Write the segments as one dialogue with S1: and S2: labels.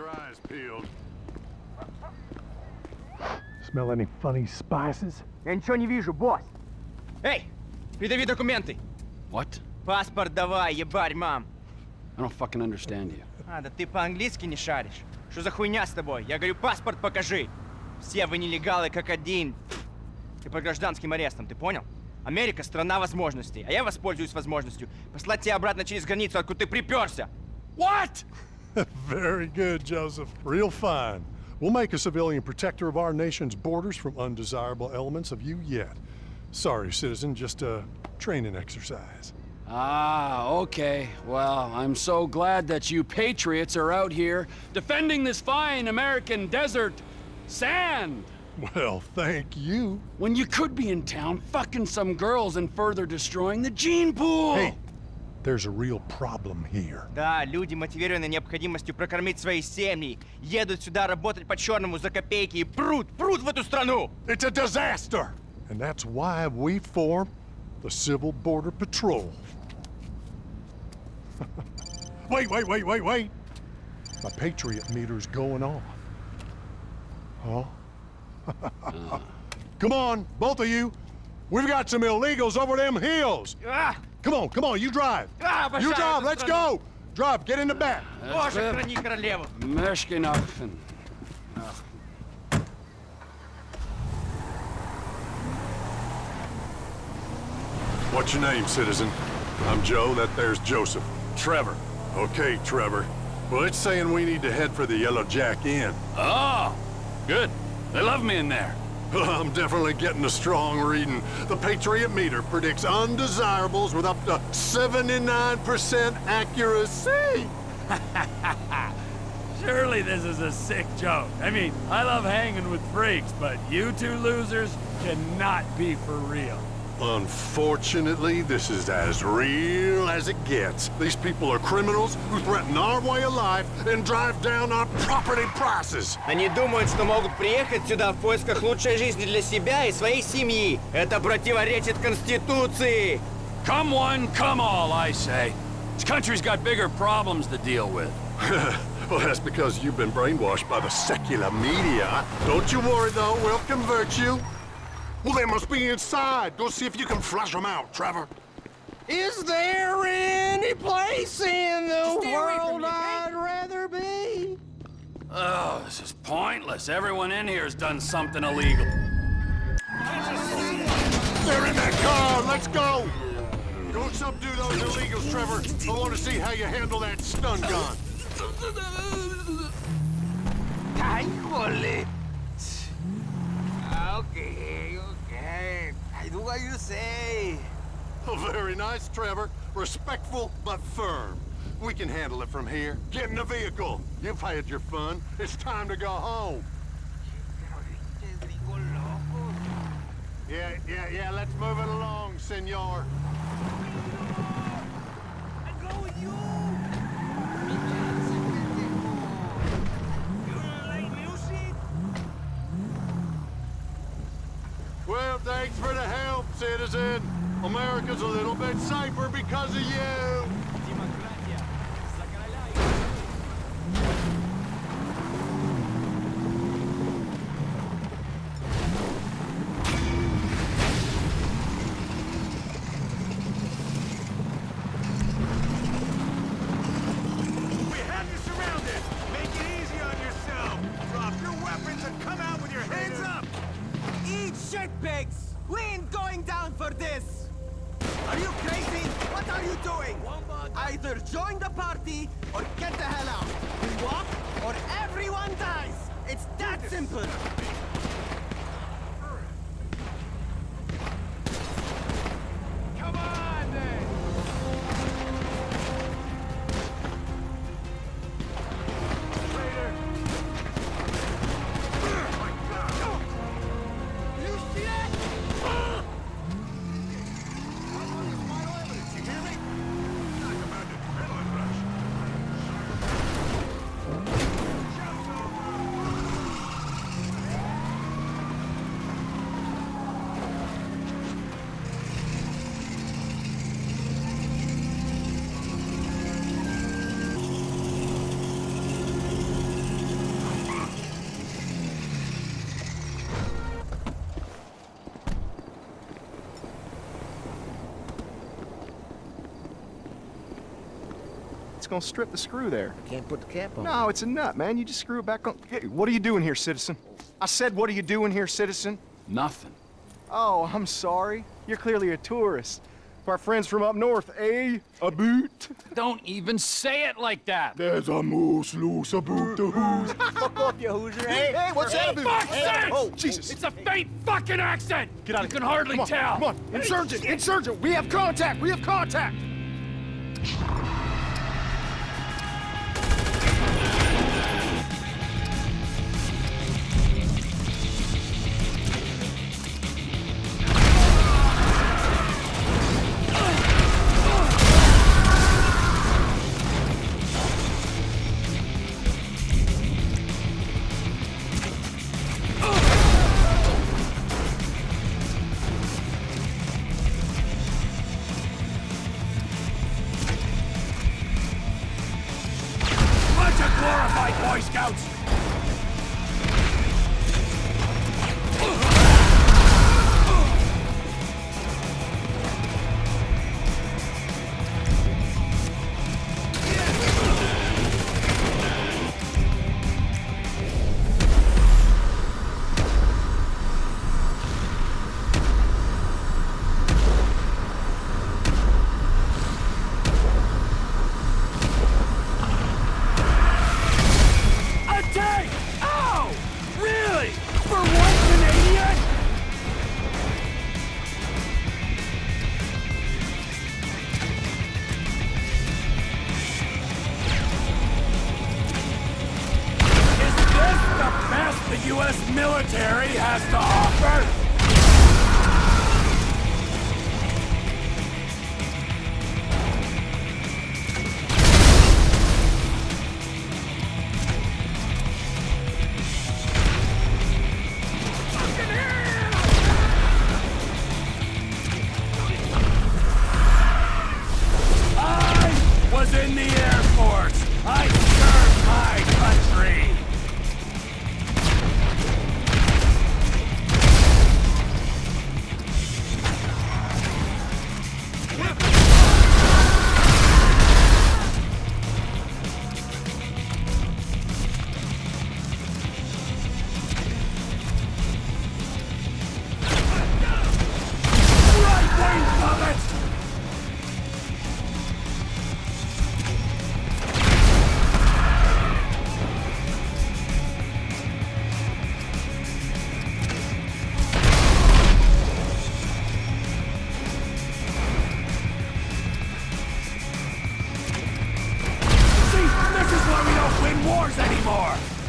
S1: your eyes peeled.
S2: Smell any funny spices?
S3: Я ничего не вижу, босс. Эй, придави документы.
S4: What?
S3: Паспорт давай, ебарь, мам.
S4: I don't fucking understand you.
S3: А, да ты по-английски не шаришь. Что за хуйня с тобой? Я говорю, паспорт покажи. Все вы нелегалы как один. Ты под гражданским арестом, ты понял? Америка — страна возможностей, а я воспользуюсь возможностью послать тебя обратно через границу, откуда ты приперся.
S4: What?
S2: Very good, Josef. Real fine. We'll make a civilian protector of our nation's borders from undesirable elements of you yet. Sorry, citizen, just a training exercise.
S4: Ah, okay. Well, I'm so glad that you patriots are out here defending this fine American desert sand.
S2: Well, thank you.
S4: When you could be in town fucking some girls and further destroying the gene pool.
S2: Hey, there's a real problem here.
S3: Да, люди, мотивированы необходимостью прокормить свои семьи, едут сюда работать по-черному за копейки и прут, прут в эту страну!
S2: It's a disaster! And that's why we formed the Civil Border Patrol. wait, wait, wait, wait, wait! My Patriot meter's going off. Huh? come on, both of you. We've got some illegals over them hills.
S3: А!
S2: Come on, come on, you drive. You drive, let's go. Drive, get in the back.
S1: What's your name, citizen? I'm Joe, that there's Josef. Trevor. Okay, Trevor. Well, it's saying we need to head for the Yellow Jack Inn.
S4: Oh, good. They love me in there.
S1: I'm definitely getting a strong reading. The Patriot meter predicts undesirables with up to 79% accuracy.
S5: Surely this is a sick joke. I mean, I love hanging with freaks, but you two losers cannot be for real.
S1: Unfortunately, this is as real as it gets. These people are criminals who threaten our way of life and drive down our property prices.
S3: Они думают, что могут приехать сюда в поисках лучшей жизни для себя и своей семьи. Это противоречит Конституции.
S4: Come one, come all, I say. This country's got bigger problems to deal with.
S1: well, that's because you've been brainwashed by the secular media. Don't you worry, though. We'll convert you. Well, they must be inside. Go see if you can flush them out, Trevor.
S6: Is there any place in the
S3: Stay away from
S6: world
S3: me.
S6: I'd rather be?
S4: Oh, this is pointless. Everyone in here has done something illegal.
S1: They're in that car. Let's go. Go subdue those illegals, Trevor. I want to see how you handle that stun gun.
S6: Ay, jole. Okay, okay. I do you say.
S1: Oh, very nice, Trevor. Respectful, but firm. We can handle it from here. Get in the vehicle. You've had your fun. It's time to go home. Yeah, yeah, yeah. Let's move it along, senor. Well, thanks for help, citizen. America's a little bit safer because of you.
S7: We have you surrounded! Make it easy on yourself! Drop your weapons and come out with your hands up!
S6: Eat shitpigs! We ain't going down for this! Are you crazy? What are you doing? Either join the party or get the hell out. We walk or everyone dies. It's that simple. Gonna strip the screw there.
S8: Can't put the cap on.
S6: No, it's a nut, man. You just screw it back on. Hey, what are you doing here, citizen? I said, what are you doing here, citizen?
S9: Nothing.
S6: Oh, I'm sorry. You're clearly a tourist. Our friends from up north, eh? A boot?
S9: Don't even say it like that.
S6: There's a moose loose about the who's.
S10: Fuck off, you Hoosier. Hey, hey, what's
S9: For
S10: that?
S9: fuck's sake!
S6: Oh, Jesus.
S9: It's a faint fucking accent!
S6: Get out
S9: You
S6: of
S9: can hardly
S6: Come on,
S9: tell.
S6: Come on, insurgent, insurgent. We have contact. We have contact.
S9: Really? Don't anymore!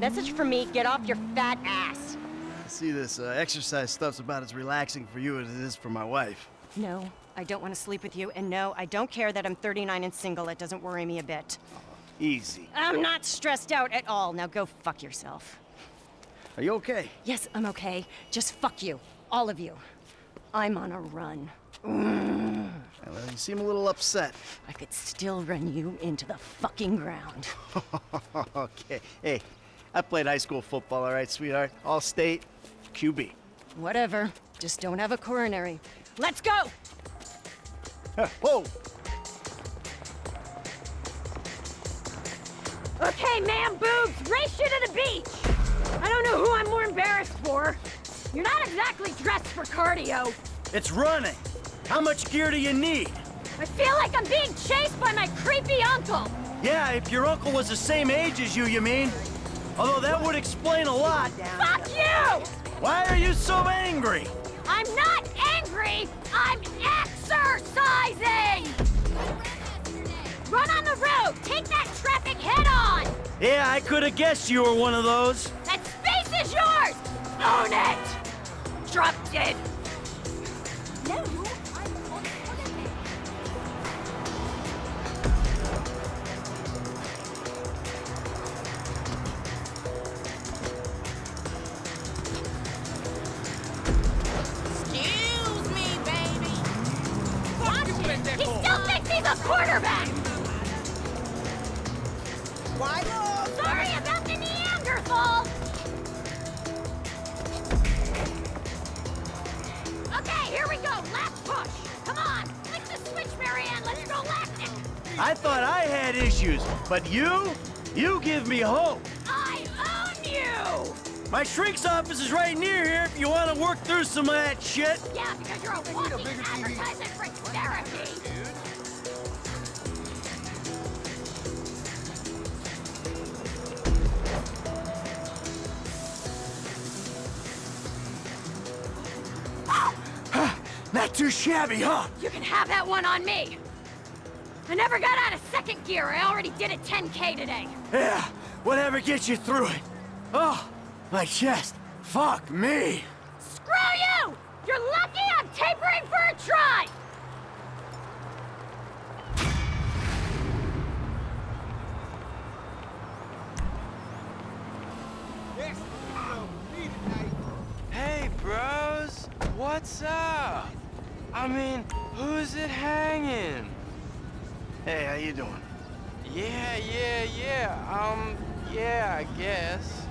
S11: Message from me, get off your fat ass.
S8: See, this uh, exercise stuff's about as relaxing for you as it is for my wife.
S11: No, I don't want to sleep with you, and no, I don't care that I'm 39 and single. It doesn't worry me a bit.
S8: Easy.
S11: I'm not stressed out at all. Now go fuck yourself.
S8: Are you okay?
S11: Yes, I'm okay. Just fuck you. All of you. I'm on a run. Mm.
S8: Well, you seem a little upset.
S11: I could still run you into the fucking ground.
S8: okay. Hey, I played high school football, all right, sweetheart? All state, QB.
S11: Whatever. Just don't have a coronary. Let's go!
S8: Whoa!
S11: Okay, man boobs, race you to the beach! I don't know who I'm more embarrassed for. You're not exactly dressed for cardio.
S10: It's running. How much gear do you need?
S11: I feel like I'm being chased by my creepy uncle.
S10: Yeah, if your uncle was the same age as you, you mean? Although that would explain a lot.
S11: Fuck you!
S10: Why are you so angry?
S11: I'm not angry! I'm exercising! Run on the road! Take that traffic head on!
S10: Yeah, I could have guessed you were one of those.
S11: That space is yours! Own it! Drop dead! He's a quarterback! Sorry about the Neanderthal! Okay, here we go! Last push! Come on! Flick the switch, Mary-Ann! Let's go lactic!
S10: I thought I had issues, but you? You give me hope.
S11: I own you!
S10: My shrink's office is right near here if you want to work through some of that shit.
S11: Yeah, because you're a walking advertisement for therapy!
S10: Too shabby, huh?
S11: You can have that one on me! I never got out of second gear. I already did a 10K today.
S10: Yeah, whatever gets you through it. Oh, my chest. Fuck me.
S11: Screw you! You're lucky I'm tapering for a tri!
S12: Hey, bros! What's up? I mean, who's it hanging?
S8: Hey, how you doing?
S12: Yeah, yeah, yeah. Um, yeah, I guess.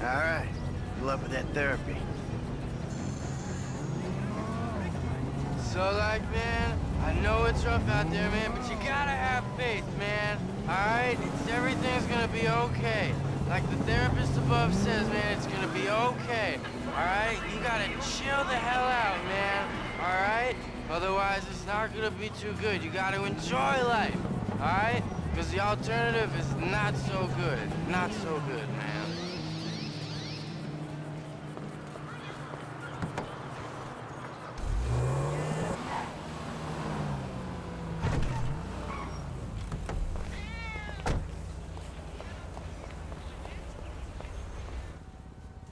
S8: All right. Good luck with that therapy.
S12: So, like, man, I know it's rough out there, man, but you gotta have faith, man. Alright? It's everything's gonna be okay. Like the therapist above says, man, it's gonna be okay. Alright? You gotta chill the hell out, man. Alright? Otherwise, it's not gonna be too good. You gotta enjoy life. Alright? Because the alternative is not so good. Not so good, man.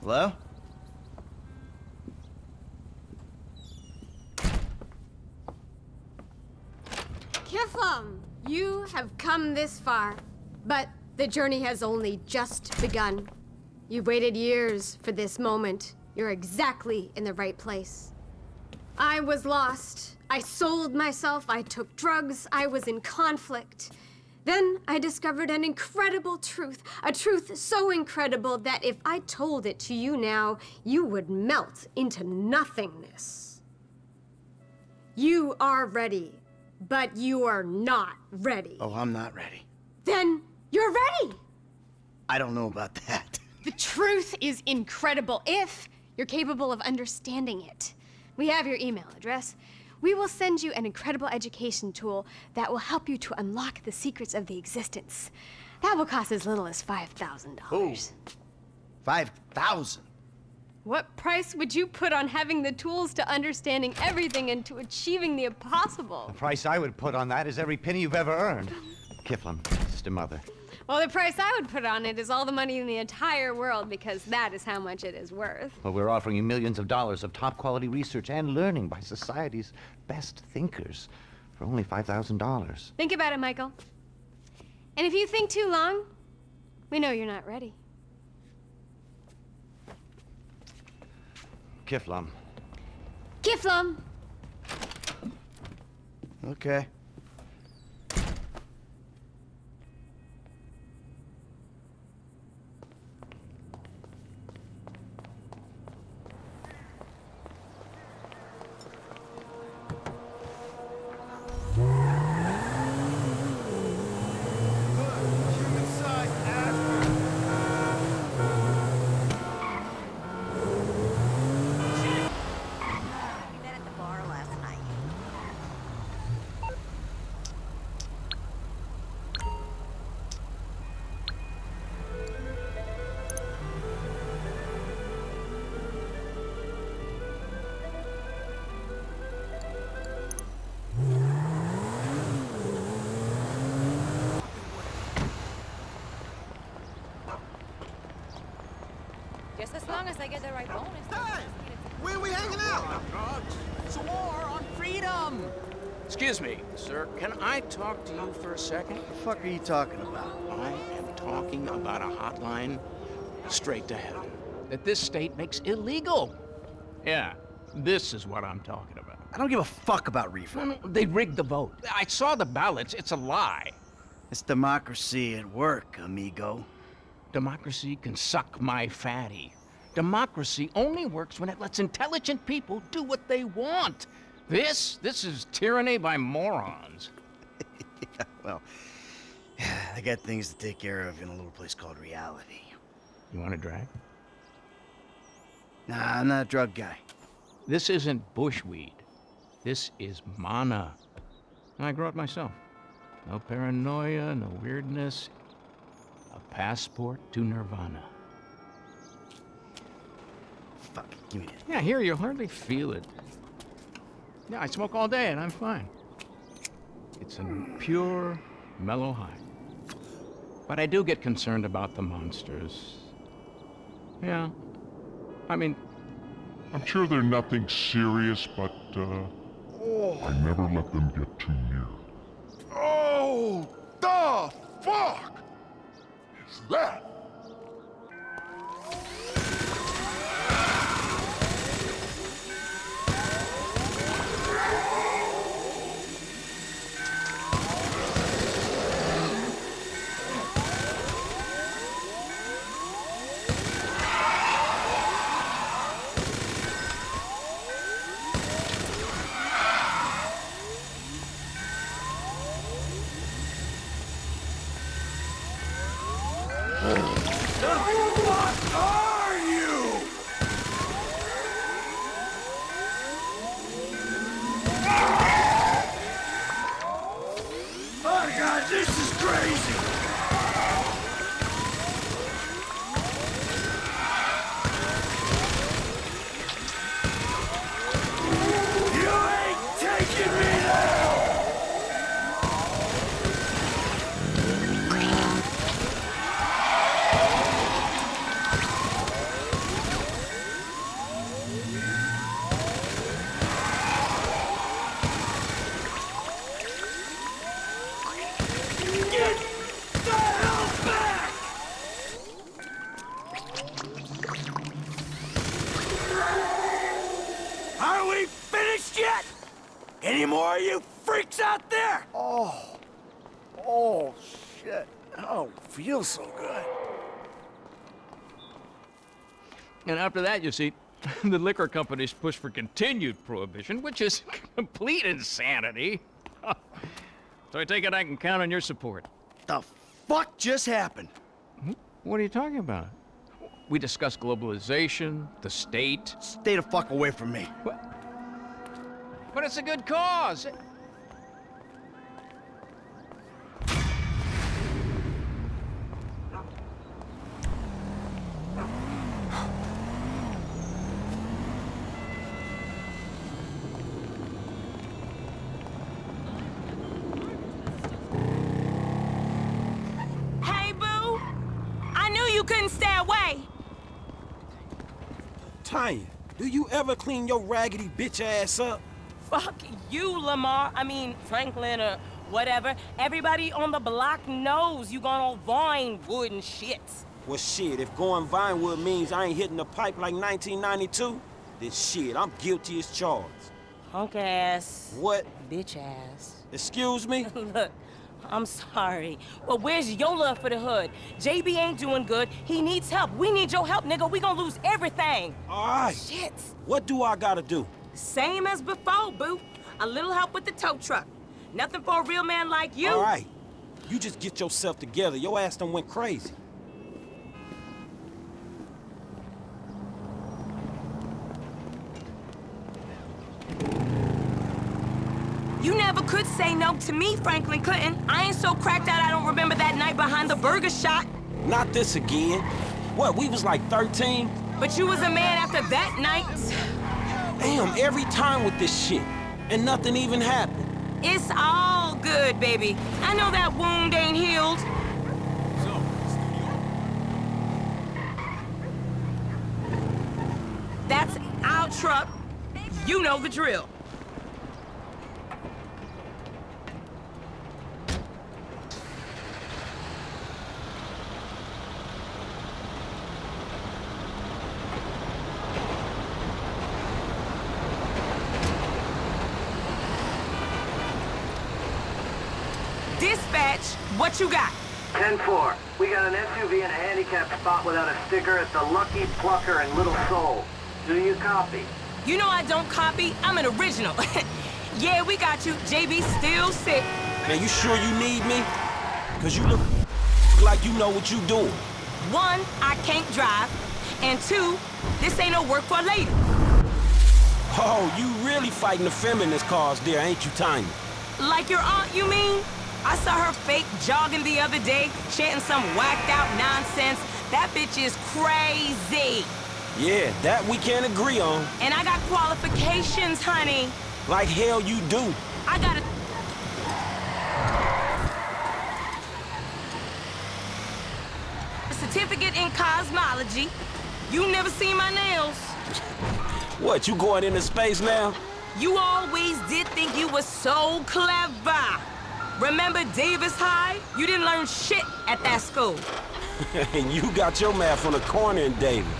S8: Hello?
S13: Kifflom, you have come this far, but the journey has only just begun. You've waited years for this moment. You're exactly in the right place. I was lost. I sold myself. I took drugs. I was in conflict. Then I discovered an incredible truth, a truth so incredible that if I told it to you now, you would melt into nothingness. You are ready, but you are not ready.
S8: Oh, I'm not ready.
S13: Then you're ready.
S8: I don't know about that.
S13: The truth is incredible if you're capable of understanding it. We have your email address. We will send you an incredible education tool that will help you to unlock the secrets of the existence. That will cost as little as $5,000.
S8: Five thousand.
S13: What price would you put on having the tools to understanding everything and to achieving the impossible?
S14: The price I would put on that is every penny you've ever earned. Kifflom, sister mother.
S13: Well, the price I would put on it is all the money in the entire world because that is how much it is worth.
S14: Well, we're offering you millions of dollars of top quality research and learning by society's best thinkers for only $5,000.
S13: Think about it, Michael. And if you think too long, we know you're not ready.
S14: Kifflom,
S13: Kifflom!
S8: Okay.
S15: Long as I get the right bonus.
S16: Hey! Where we hanging out? Oh, it's a war on freedom!
S17: Excuse me, sir. Can I talk to you for a second?
S8: What the fuck are you talking about?
S17: I am talking about a hotline straight to heaven that this state makes illegal. Yeah, this is what I'm talking about.
S8: I don't give a fuck about reefer.
S17: No, no, they rigged the vote. I saw the ballots. It's a lie.
S8: It's democracy at work, amigo.
S17: Democracy can suck my fatty. Democracy only works when it lets intelligent people do what they want. This, this is tyranny by morons.
S8: Well, I got things to take care of in a little place called reality.
S17: You want a drag?
S8: Nah, I'm not a drug guy.
S17: This isn't bushweed. This is mana. And I grow it myself. No paranoia, no weirdness. A passport to nirvana.
S8: Fuck, give me that.
S17: Yeah, here you hardly feel it. Yeah, I smoke all day and I'm fine. It's a pure, mellow high. But I do get concerned about the monsters. Yeah. I mean,
S4: I'm sure they're nothing serious, but, uh... I never let them get too near.
S6: Oh, the fuck is that? What are
S17: after that, you see, the liquor companies push for continued prohibition, which is complete insanity. so I take it I can count on your support.
S8: The fuck just happened? Hmm?
S17: What are you talking about? We discussed globalization, the state.
S8: Stay the fuck away from me.
S17: But it's a good cause.
S18: Hey, boo! I knew you couldn't stay away!
S16: Tonya, do you ever clean your raggedy bitch ass up?
S18: Fuck you, Lamar. I mean, Franklin or whatever. Everybody on the block knows you gone on Vinewood and shit.
S16: Well, shit, if going Vinewood means I ain't hitting the pipe like 1992, then shit, I'm guilty as charged.
S18: Punk ass.
S16: What?
S18: Bitch ass.
S16: Excuse me?
S18: Look, I'm sorry. But where's your love for the hood? JB ain't doing good. He needs help. We need your help, nigga. We gonna lose everything.
S16: All right.
S18: Shit.
S16: What do I gotta do?
S18: Same as before, boo. A little help with the tow truck. Nothing for a real man like you.
S16: All right. You just get yourself together. Your ass done went crazy.
S18: You never could say no to me, Franklin Clinton. I ain't so cracked out I don't remember that night behind the burger shot.
S16: Not this again. What, we was like 13?
S18: But you was a man after that night.
S16: Damn, every time with this shit. And nothing even happened.
S18: It's all good, baby. I know that wound ain't healed. That's our truck. You know the drill. What you got?
S19: 10-4. We got an SUV in a handicapped spot without a sticker at the Lucky Plucker in Little Seoul. Do you copy?
S18: You know I don't copy. I'm an original. yeah, we got you. JB still sick.
S16: Man, you sure you need me? Cause you look like you know what you doing.
S18: One, I can't drive. And two, this ain't no work for a lady.
S16: Oh, you really fighting the feminist cause there, ain't you, Tiny?
S18: Like your aunt, you mean? I saw her fake jogging the other day, chanting some whacked out nonsense. That bitch is crazy.
S16: Yeah, that we can't agree on.
S18: And I got qualifications, honey.
S16: Like hell you do.
S18: I got a... certificate in cosmology. You never seen my nails.
S16: What, you going into space now?
S18: You always did think you were so clever. Remember Davis High? You didn't learn shit at that school.
S16: and you got your math on the corner in Davis.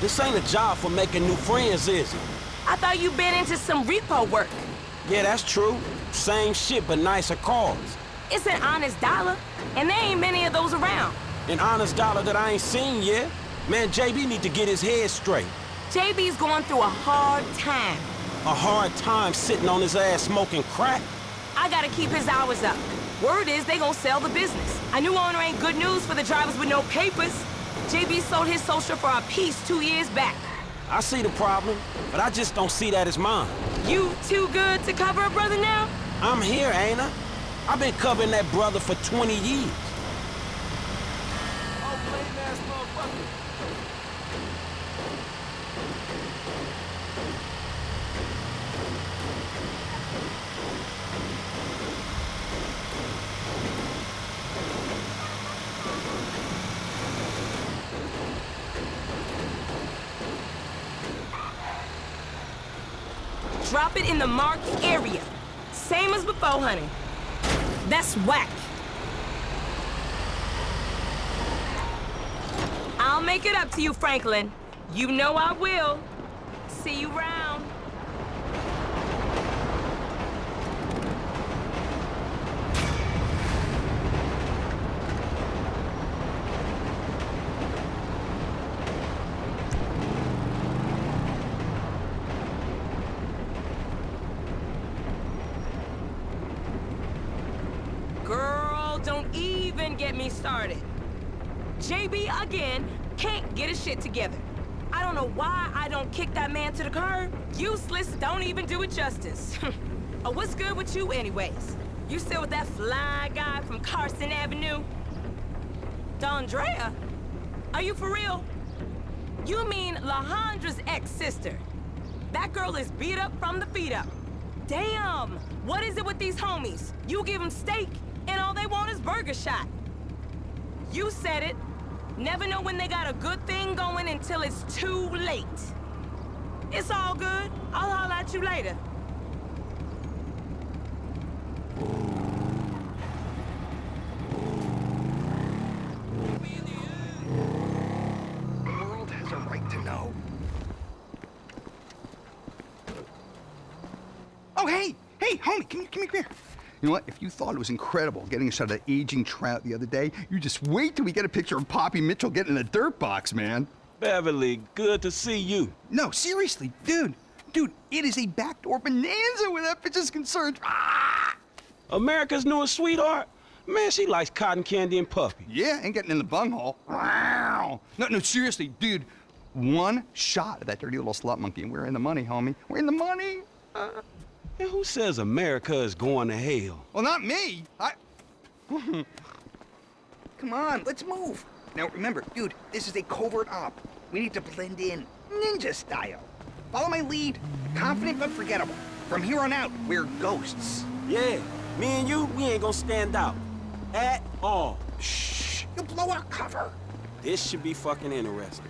S16: This ain't a job for making new friends, is it?
S18: I thought you been into some repo work.
S16: Yeah, that's true. Same shit, but nicer cars.
S18: It's an honest dollar, and there ain't many of those around.
S16: An honest dollar that I ain't seen yet? Man, JB need to get his head straight.
S18: JB's going through a hard time.
S16: A hard time sitting on his ass smoking crack?
S18: I gotta keep his hours up. Word is they gonna sell the business. A new owner ain't good news for the drivers with no papers. JB sold his social for a piece two years back.
S16: I see the problem, but I just don't see that as mine.
S18: You too good to cover a brother now?
S16: I'm here, ain't I? I've been covering that brother for 20 years.
S18: Drop it in the marked area. Same as before, honey. That's whack. I'll make it up to you, Franklin. You know I will. See you round. Girl, don't even get me started. JB, again, can't get his shit together. I don't know why I don't kick that to the curb. Useless, don't even do it justice. oh, what's good with you anyways? You still with that fly guy from Carson Avenue? Dondrea? Are you for real? You mean Lahandra's ex-sister? That girl is beat up from the feet up. Damn! What is it with these homies? You give them steak, and all they want is burger shot. You said it. Never know when they got a good thing going until it's too late. It's all good. I'll holler at you later. The world has a right to know.
S20: Oh, hey! Hey, homie, come, come here. You know what? If you thought it was incredible getting a shot of that aging trout the other day, you just wait till we get a picture of Poppy Mitchell getting in a dirt box, man.
S16: Beverly, good to see you.
S20: No, seriously, dude. Dude, it is a backdoor bonanza where that bitch is concerned. Ah!
S16: America's newest sweetheart? Man, she likes cotton candy and puppy.
S20: Yeah, ain't getting in the bunghole. Wow. No, no, seriously, dude. One shot of that dirty little slut monkey, and we're in the money, homie. We're in the money.
S16: Uh, and who says America is going to hell?
S20: Well, not me. I. Come on, let's move. Now remember, dude, this is a covert op. We need to blend in, ninja style. Follow my lead. Confident but forgettable. From here on out, we're ghosts.
S16: Yeah, me and you, we ain't gonna stand out. At all.
S20: Shh, you'll blow our cover.
S16: This should be fucking interesting.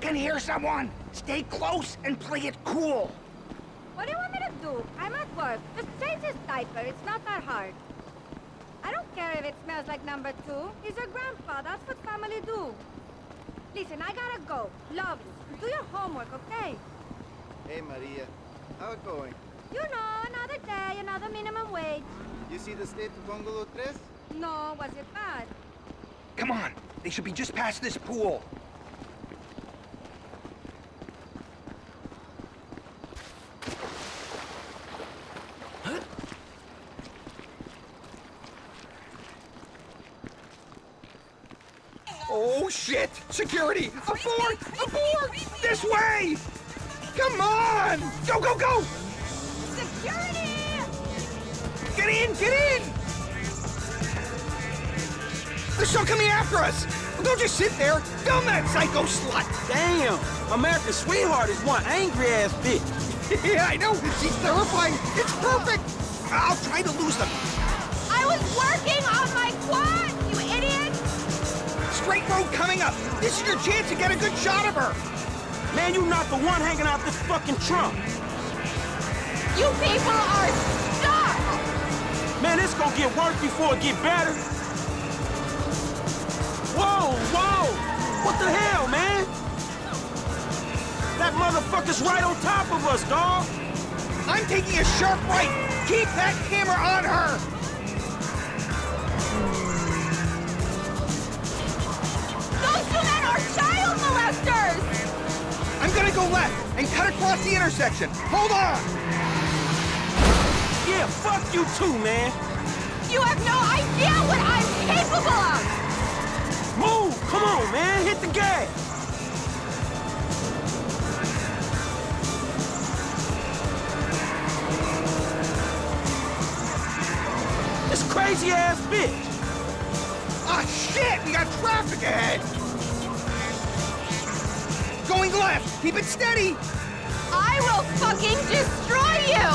S20: Can hear someone. Stay close and play it cool.
S11: What do you want me to do? I'm at work. Just change his diaper. It's not that hard. I don't care if it smells like number two. He's your grandpa. That's what family do. Listen, I gotta go. Love you. Do your homework, okay?
S8: Hey, Maria. How it going?
S11: You know, another day, another minimum wage.
S8: You see the state of Bungalow 3?
S11: No, was it bad?
S20: Come on. They should be just past this pool. Oh, shit! Security! Abort! Abort! This way! Come on! Go, go, go!
S11: Security!
S20: Get in! Get in! They're still coming after us! Well, don't just sit there! Film that psycho slut!
S16: Damn! America's sweetheart is one angry-ass bitch.
S20: yeah, I know! She's terrifying! It's perfect! I'll try to lose them.
S11: I was working on my quad, you idiot!
S20: Straight road coming up! This is your chance to get a good shot of her!
S16: Man, you're not the one hanging out this fucking trunk.
S11: You people are stuck!
S16: Man, it's gonna get worse before it get better. Whoa, whoa! What the hell, man? That motherfucker's right on top of us, dog.
S20: I'm taking a sharp right. Keep that camera on her. I'm gonna go left and cut across the intersection. Hold on.
S16: Yeah, fuck you too, man.
S11: You have no idea what I'm capable of!
S16: Move! Come on, man. Hit the gas. This crazy ass bitch.
S20: Ah, shit! We got traffic ahead. Going left. Keep it steady.
S11: I will fucking destroy you!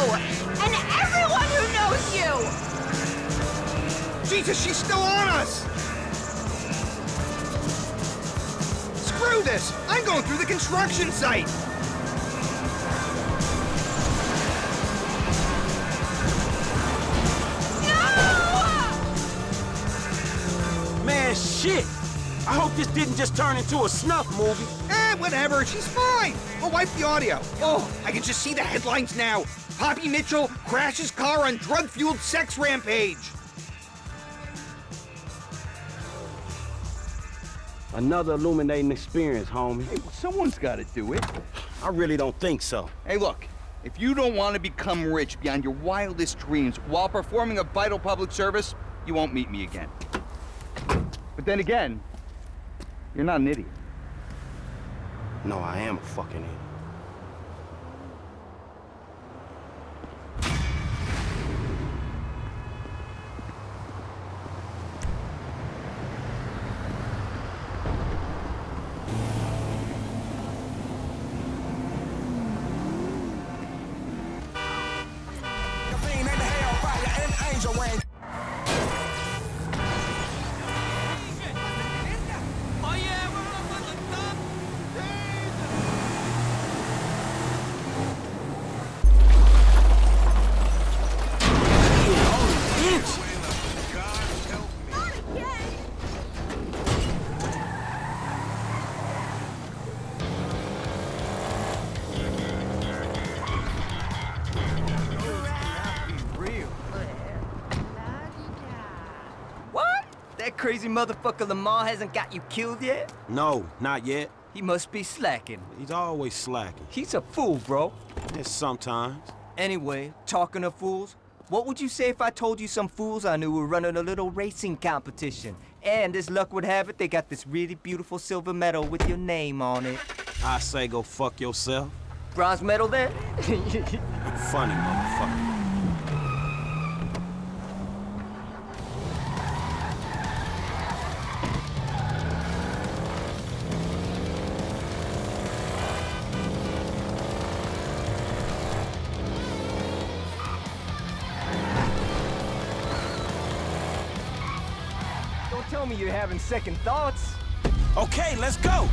S11: And everyone who knows you!
S20: Jesus, she's still on us. Screw this. I'm going through the construction site. No!
S16: Man, shit. I hope this didn't just turn into a snuff movie.
S20: Eh, whatever. She's fine. We'll wipe the audio. Oh, I can just see the headlines now. Poppy Mitchell crashes car on drug-fueled sex rampage.
S16: Another illuminating experience, homie.
S20: Hey, well, someone's got to do it.
S16: I really don't think so.
S20: Hey, look. If you don't want to become rich beyond your wildest dreams while performing a vital public service, you won't meet me again. But then again, you're not an idiot.
S16: No, I am a fucking idiot.
S3: Crazy motherfucker Lamar hasn't got you killed yet?
S16: No, not yet.
S3: He must be slacking.
S16: He's always slacking.
S3: He's a fool, bro.
S16: Yes, sometimes.
S3: Anyway, talking of fools, what would you say if I told you some fools I knew were running a little racing competition? And as luck would have it, they got this really beautiful silver medal with your name on it.
S16: I say go fuck yourself.
S3: Bronze medal then?
S16: Funny motherfucker.
S3: Having second thoughts.
S16: Okay, let's go.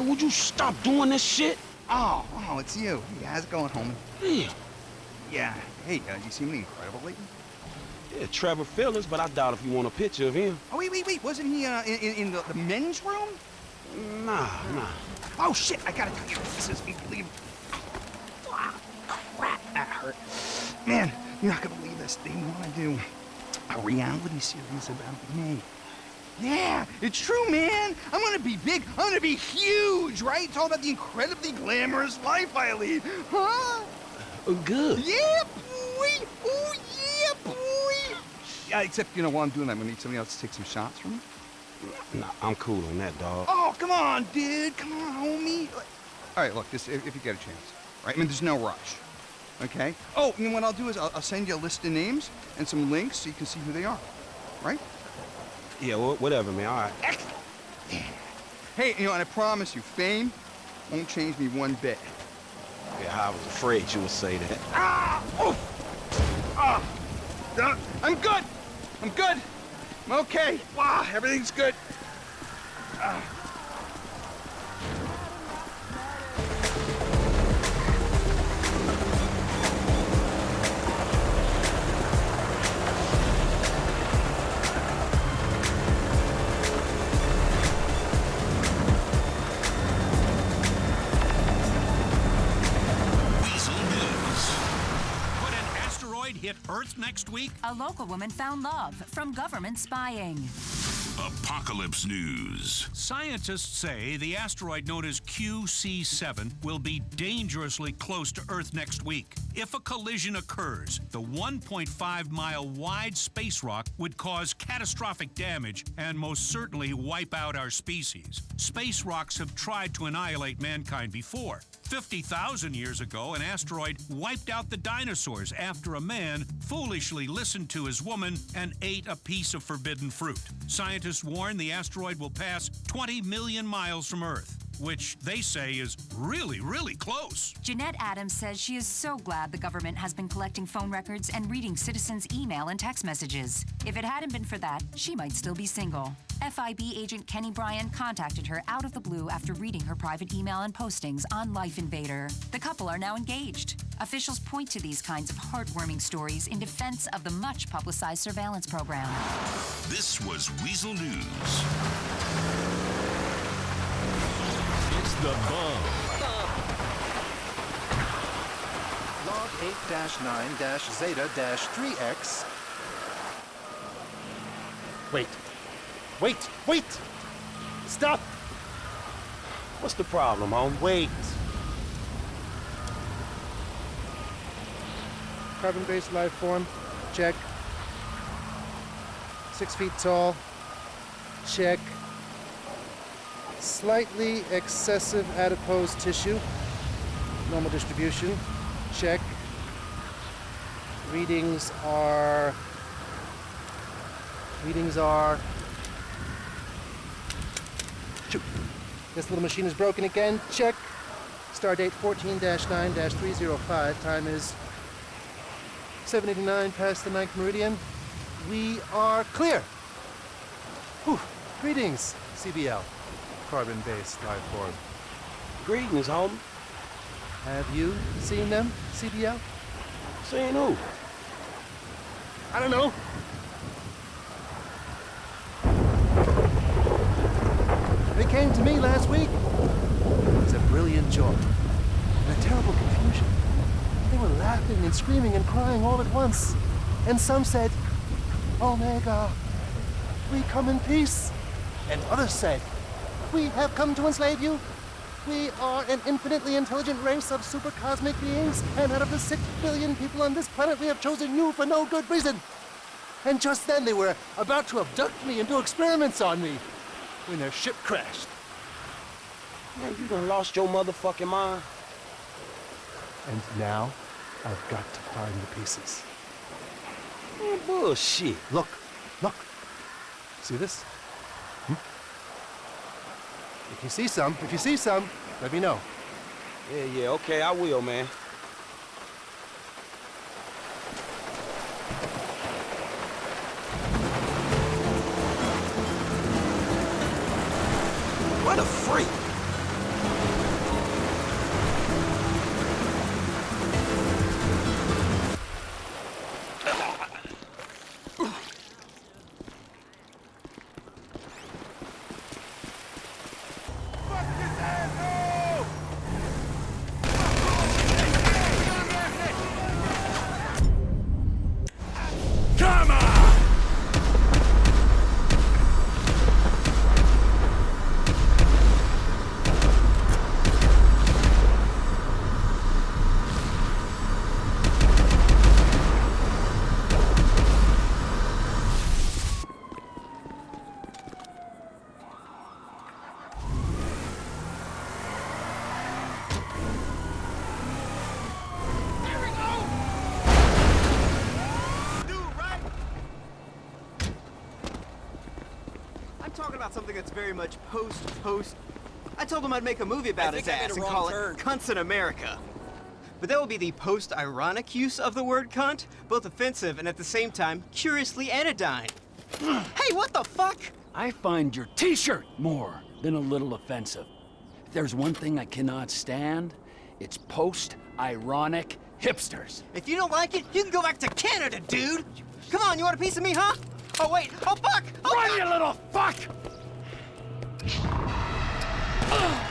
S16: Motherfucker, would you stop doing this shit?
S20: Oh, oh, it's you. Hey, how's it going, homie?
S16: Yeah.
S20: Yeah. Hey, uh, you seen me incredible lately?
S16: Yeah, Trevor Philips, but I doubt if you want a picture of him.
S20: Oh, wait, wait, wait. Wasn't he uh, in, in, the, the men's room?
S16: Nah, nah.
S20: Oh, shit. I gotta tell you, this is unbelievable. Ah, crap, that hurt. Man, you're not gonna believe this. They want to do a reality series about me. Yeah, it's true, man. I'm gonna be big. I'm gonna be huge, right? It's all about the incredibly glamorous life I lead. Huh?
S16: Uh, good.
S20: Yeah, boy. Oh, yeah, boy. Yeah, except, you know, while I'm doing that, I'm gonna need somebody else to take some shots from me.
S16: Nah, I'm cool on that, dog.
S20: Oh, come on, dude. Come on, homie. All right, look, this if, if you get a chance, right? I mean, there's no rush, okay? Oh, and what I'll do is I'll, I'll send you a list of names and some links so you can see who they are, right?
S16: Yeah, wh- whatever, man. All right.
S20: Hey, you know, and I promise you, fame won't change me one bit.
S16: Yeah, I was afraid you would say that.
S20: Ah! Oof! Ah! Uh, I'm good. I'm good. I'm okay. Wow, everything's good. Ah.
S21: Next week?
S22: A local woman found love from government spying.
S21: Apocalypse News. Scientists say the asteroid known as QC7 will be dangerously close to Earth next week. If a collision occurs, the 1.5 mile wide space rock would cause catastrophic damage and most certainly wipe out our species. Space rocks have tried to annihilate mankind before. 50,000 years ago, an asteroid wiped out the dinosaurs after a man foolishly listened to his woman and ate a piece of forbidden fruit. Scientists warn the asteroid will pass 20 million miles from Earth, which they say is really, really close.
S22: Jeanette Adams says she is so glad the government has been collecting phone records and reading citizens' email and text messages. If it hadn't been for that, she might still be single. FIB agent Kenny Bryan contacted her out of the blue after reading her private email and postings on Lifeinvader. The couple are now engaged. Officials point to these kinds of heartwarming stories in defense of the much publicized surveillance program.
S21: This was Weazel News.
S23: It's the bomb.
S24: Log 8-9-Zeta-3X.
S16: Wait. Wait, wait! Stop! What's the problem, home? Wait.
S25: Carbon-based life form, check. Six feet tall, check. Slightly excessive adipose tissue, normal distribution, check. Readings are. Readings are. Shoot. This little machine is broken again. Check. Stardate 14-9-305. Time is 789 past the ninth meridian. We are clear. Whew. Greetings, CBL. Carbon-based life form.
S16: Greetings, home.
S25: Have you seen them, CBL?
S16: Seen who?
S25: I don't know. They came to me last week. It was a brilliant joy and a terrible confusion. They were laughing and screaming and crying all at once. And some said, Omega, we come in peace. And others said, we have come to enslave you. We are an infinitely intelligent race of super cosmic beings, and out of the six billion people on this planet, we have chosen you for no good reason. And just then they were about to abduct me and do experiments on me when their ship crashed.
S16: Man, you done lost your motherfucking mind.
S25: And now I've got to find the pieces.
S16: Man, bullshit.
S25: Look, look. See this? If you see some, if you see some, let me know.
S16: Yeah, yeah, okay, I will, man. What a freak!
S3: About something that's very much post-post. I told him I'd make a movie about
S26: I
S3: his
S26: think I made
S3: ass and call
S26: turn.
S3: it Cunts in America. But that will be the post-ironic use of the word cunt, both offensive and at the same time curiously anodyne. hey, what the fuck?
S17: I find your t-shirt more than a little offensive. If there's one thing I cannot stand, it's post-ironic hipsters.
S3: If you don't like it, you can go back to Canada, dude. Come on, you want a piece of me, huh? Oh wait, oh fuck! Oh,
S17: Run, you little fuck!
S9: I